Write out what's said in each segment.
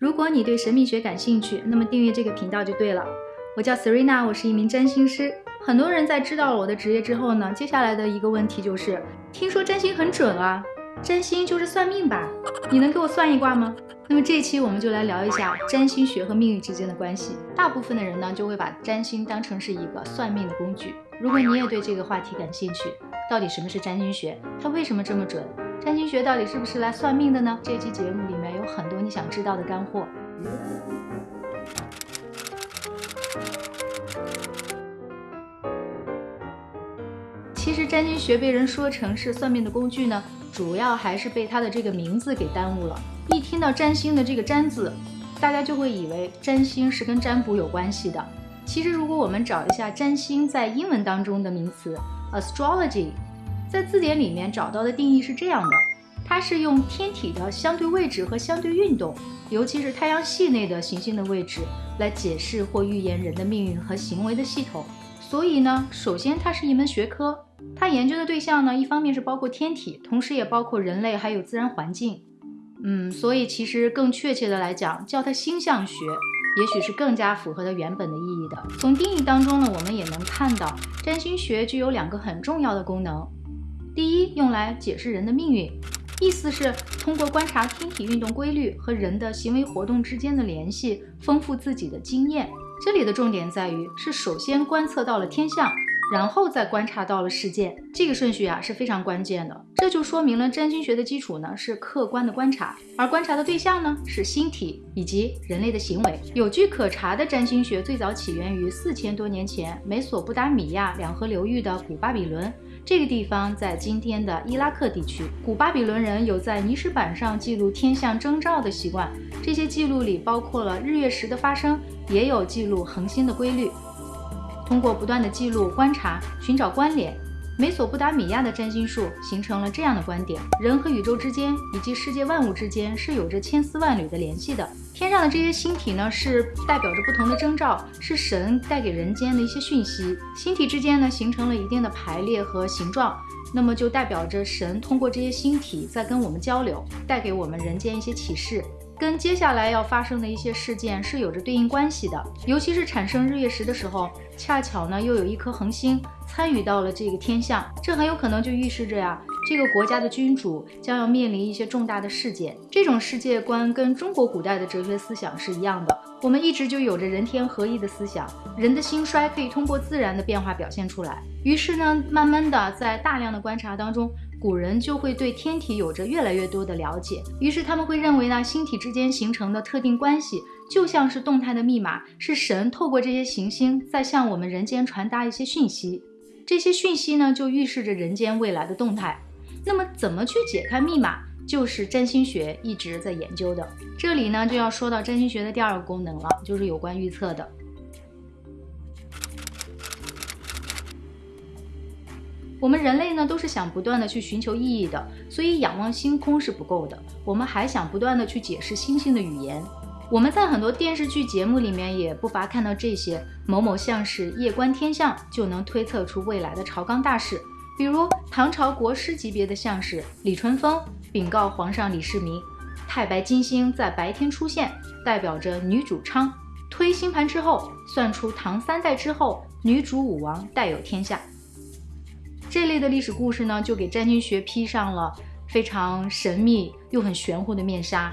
如果你对神秘学感兴趣，那么订阅这个频道就对了。我叫 Serena，我是一名占星师。很多人在知道了我的职业之后呢，接下来的一个问题就是：听说占星很准啊，占星就是算命吧？你能给我算一卦吗？那么这期我们就来聊一下占星学和命运之间的关系。大部分的人呢，就会把占星当成是一个算命的工具。如果你也对这个话题感兴趣，到底什么是占星学？它为什么这么准？占星学到底是不是来算命的呢？这期节目里有很多你想知道的干货。其实占星学被人说成是算命的工具呢，主要还是被它的这个名字给耽误了。一听到占星的这个“占”字，大家就会以为占星是跟占卜有关系的。其实如果我们找一下占星在英文当中的名词 astrology。在字典里面找到的定义是这样的，它是用天体的相对位置和相对运动，尤其是太阳系内的行星的位置，来解释或预言人的命运和行为的系统。所以呢，首先它是一门学科，它研究的对象呢，一方面是包括天体，同时也包括人类还有自然环境。嗯，所以其实更确切的来讲，叫它星象学，也许是更加符合它原本的意义的。从定义当中呢，我们也能看到，占星学具有两个很重要的功能。第一，用来解释人的命运，意思是通过观察天体运动规律和人的行为活动之间的联系，丰富自己的经验。这里的重点在于，是首先观测到了天象，然后再观察到了事件。这个顺序啊是非常关键的。这就说明了占星学的基础呢是客观的观察，而观察的对象呢是星体以及人类的行为。有据可查的占星学最早起源于四千多年前美索不达米亚两河流域的古巴比伦。这个地方在今天的伊拉克地区。古巴比伦人有在泥石板上记录天象征兆的习惯，这些记录里包括了日月食的发生，也有记录恒星的规律。通过不断的记录、观察、寻找关联。美索不达米亚的占星术形成了这样的观点：人和宇宙之间以及世界万物之间是有着千丝万缕的联系的。天上的这些星体呢，是代表着不同的征兆，是神带给人间的一些讯息。星体之间呢，形成了一定的排列和形状，那么就代表着神通过这些星体在跟我们交流，带给我们人间一些启示。跟接下来要发生的一些事件是有着对应关系的，尤其是产生日月食的时候，恰巧呢又有一颗恒星参与到了这个天象，这很有可能就预示着呀，这个国家的君主将要面临一些重大的事件。这种世界观跟中国古代的哲学思想是一样的，我们一直就有着人天合一的思想，人的兴衰可以通过自然的变化表现出来。于是呢，慢慢的在大量的观察当中。古人就会对天体有着越来越多的了解，于是他们会认为呢，星体之间形成的特定关系就像是动态的密码，是神透过这些行星在向我们人间传达一些讯息，这些讯息呢就预示着人间未来的动态。那么怎么去解开密码，就是占星学一直在研究的。这里呢就要说到占星学的第二个功能了，就是有关预测的。我们人类呢，都是想不断的去寻求意义的，所以仰望星空是不够的，我们还想不断的去解释星星的语言。我们在很多电视剧节目里面也不乏看到这些，某某相士夜观天象就能推测出未来的朝纲大事，比如唐朝国师级别的相士李淳风禀告皇上李世民，太白金星在白天出现，代表着女主昌。推星盘之后，算出唐三代之后女主武王带有天下。这类的历史故事呢，就给占星学披上了非常神秘又很玄乎的面纱。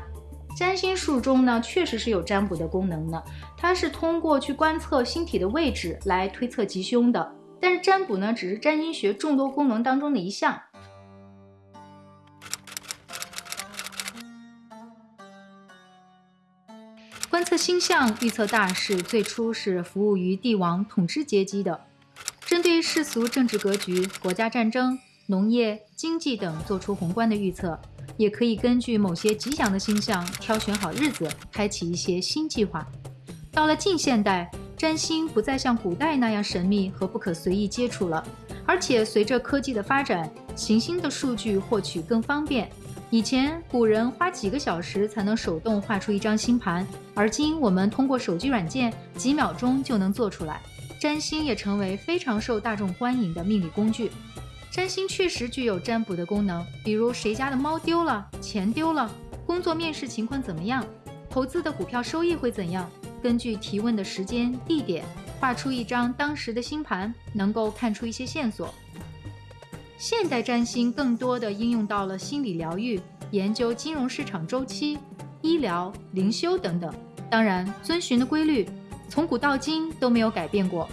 占星术中呢，确实是有占卜的功能的，它是通过去观测星体的位置来推测吉凶的。但是占卜呢，只是占星学众多功能当中的一项。观测星象、预测大事，最初是服务于帝王统治阶级的。针对世俗政治格局、国家战争、农业、经济等做出宏观的预测，也可以根据某些吉祥的星象挑选好日子，开启一些新计划。到了近现代，占星不再像古代那样神秘和不可随意接触了，而且随着科技的发展，行星的数据获取更方便。以前古人花几个小时才能手动画出一张星盘，而今我们通过手机软件，几秒钟就能做出来。占星也成为非常受大众欢迎的命理工具。占星确实具有占卜的功能，比如谁家的猫丢了、钱丢了、工作面试情况怎么样，投资的股票收益会怎样？根据提问的时间、地点，画出一张当时的星盘，能够看出一些线索。现代占星更多的应用到了心理疗愈、研究金融市场周期、医疗、灵修等等。当然，遵循的规律从古到今都没有改变过，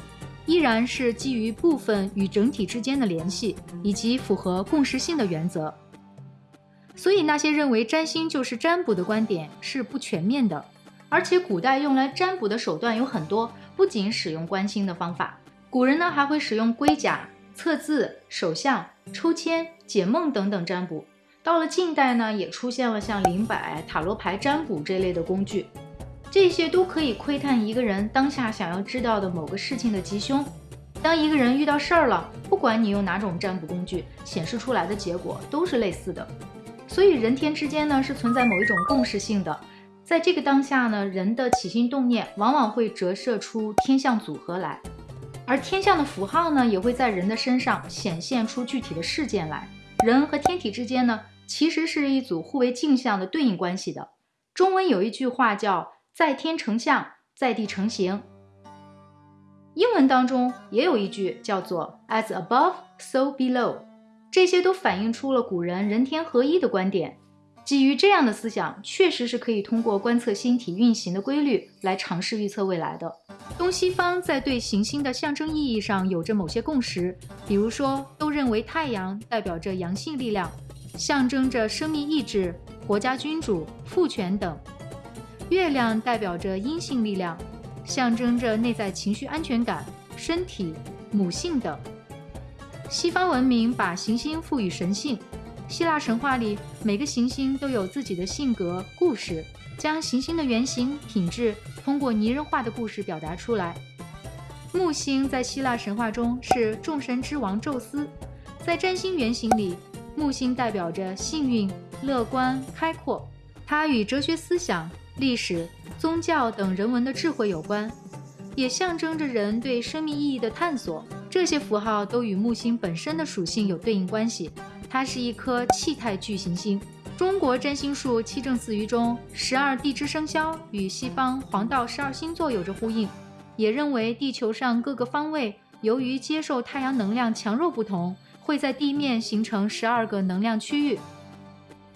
依然是基于部分与整体之间的联系，以及符合共识性的原则。所以，那些认为占星就是占卜的观点是不全面的。而且，古代用来占卜的手段有很多，不仅使用观星的方法，古人呢还会使用龟甲、测字、手相、抽签、解梦等等占卜。到了近代呢，也出现了像灵摆、塔罗牌占卜这类的工具，这些都可以窥探一个人当下想要知道的某个事情的吉凶。当一个人遇到事儿了，不管你用哪种占卜工具，显示出来的结果都是类似的。所以，人天之间呢是存在某一种共识性的。在这个当下呢，人的起心动念往往会折射出天象组合来，而天象的符号呢，也会在人的身上显现出具体的事件来。人和天体之间呢，其实是一组互为镜像的对应关系的。中文有一句话叫“在天成象，在地成形”，英文当中也有一句叫做 “as above, so below”，这些都反映出了古人人天合一的观点。基于这样的思想，确实是可以通过观测星体运行的规律来尝试预测未来的。东西方在对行星的象征意义上有着某些共识，比如说都认为太阳代表着阳性力量，象征着生命意志、国家君主、父权等；月亮代表着阴性力量，象征着内在情绪安全感、身体、母性等。西方文明把行星赋予神性。希腊神话里，每个行星都有自己的性格、故事，将行星的原型、品质通过拟人化的故事表达出来。木星在希腊神话中是众神之王宙斯，在占星原型里，木星代表着幸运、乐观、开阔，它与哲学思想、历史、宗教等人文的智慧有关，也象征着人对生命意义的探索。这些符号都与木星本身的属性有对应关系。它是一颗气态巨行星。中国占星术七正四余中，十二地支生肖与西方黄道十二星座有着呼应，也认为地球上各个方位由于接受太阳能量强弱不同，会在地面形成十二个能量区域。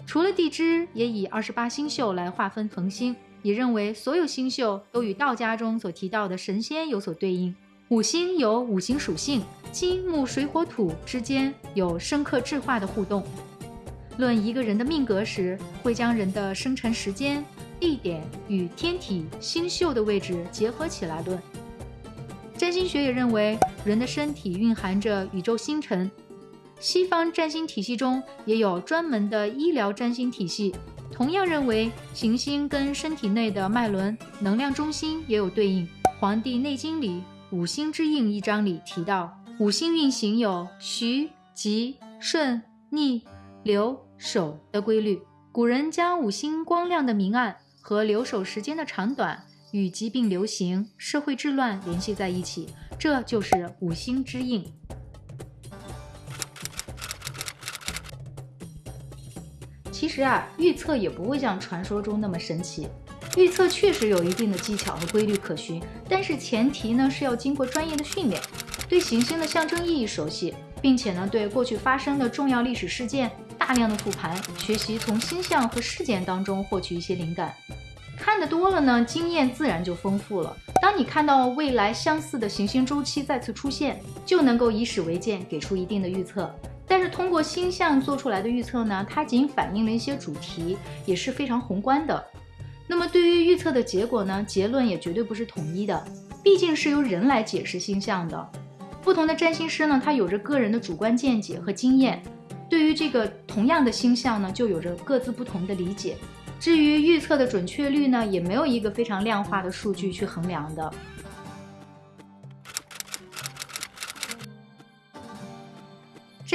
除了地支，也以二十八星宿来划分恒星，也认为所有星宿都与道家中所提到的神仙有所对应。五星有五行属性。金木水火土之间有深刻质化的互动。论一个人的命格时，会将人的生辰时间、地点与天体星宿的位置结合起来论。占星学也认为，人的身体蕴含着宇宙星辰。西方占星体系中也有专门的医疗占星体系，同样认为行星跟身体内的脉轮、能量中心也有对应。《黄帝内经》里《五星之应》一章里提到。五星运行有徐、吉、顺、逆、流、守的规律。古人将五星光亮的明暗和留守时间的长短与疾病流行、社会治乱联系在一起，这就是五星之应。其实啊，预测也不会像传说中那么神奇。预测确实有一定的技巧和规律可循，但是前提呢是要经过专业的训练。对行星的象征意义熟悉，并且呢，对过去发生的重要历史事件大量的复盘学习，从星象和事件当中获取一些灵感。看得多了呢，经验自然就丰富了。当你看到未来相似的行星周期再次出现，就能够以史为鉴，给出一定的预测。但是通过星象做出来的预测呢，它仅反映了一些主题，也是非常宏观的。那么对于预测的结果呢，结论也绝对不是统一的，毕竟是由人来解释星象的。不同的占星师呢，他有着个人的主观见解和经验，对于这个同样的星象呢，就有着各自不同的理解。至于预测的准确率呢，也没有一个非常量化的数据去衡量的。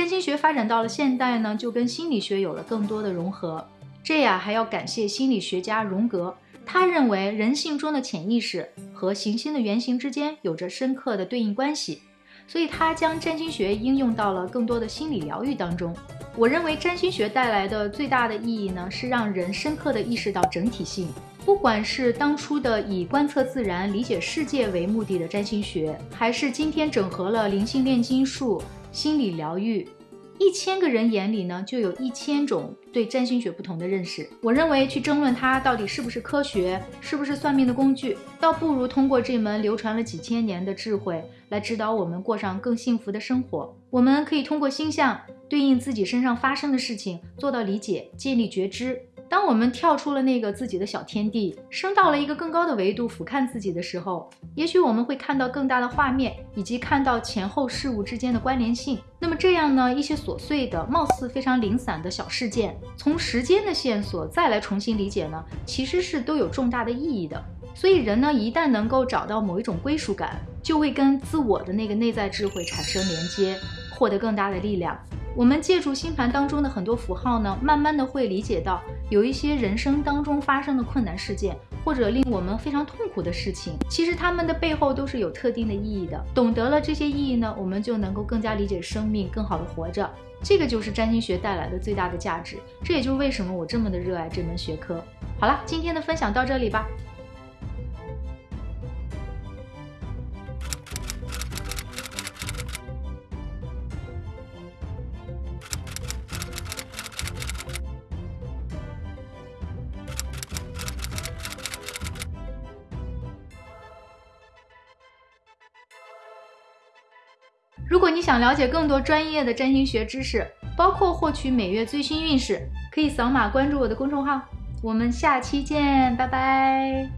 占星学发展到了现代呢，就跟心理学有了更多的融合。这呀，还要感谢心理学家荣格，他认为人性中的潜意识和行星的原型之间有着深刻的对应关系。所以，他将占星学应用到了更多的心理疗愈当中。我认为，占星学带来的最大的意义呢，是让人深刻的意识到整体性，不管是当初的以观测自然、理解世界为目的的占星学，还是今天整合了灵性炼金术、心理疗愈。一千个人眼里呢，就有一千种对占星学不同的认识。我认为去争论它到底是不是科学，是不是算命的工具，倒不如通过这门流传了几千年的智慧来指导我们过上更幸福的生活。我们可以通过星象对应自己身上发生的事情，做到理解、建立觉知。当我们跳出了那个自己的小天地，升到了一个更高的维度俯瞰自己的时候，也许我们会看到更大的画面，以及看到前后事物之间的关联性。那么这样呢，一些琐碎的、貌似非常零散的小事件，从时间的线索再来重新理解呢，其实是都有重大的意义的。所以人呢，一旦能够找到某一种归属感，就会跟自我的那个内在智慧产生连接，获得更大的力量。我们借助星盘当中的很多符号呢，慢慢的会理解到，有一些人生当中发生的困难事件，或者令我们非常痛苦的事情，其实他们的背后都是有特定的意义的。懂得了这些意义呢，我们就能够更加理解生命，更好的活着。这个就是占星学带来的最大的价值。这也就是为什么我这么的热爱这门学科。好了，今天的分享到这里吧。你想了解更多专业的占星学知识，包括获取每月最新运势，可以扫码关注我的公众号。我们下期见，拜拜。